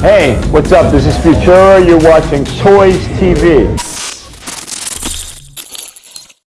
Hey, what's up? This is Futura. You're watching Toys TV.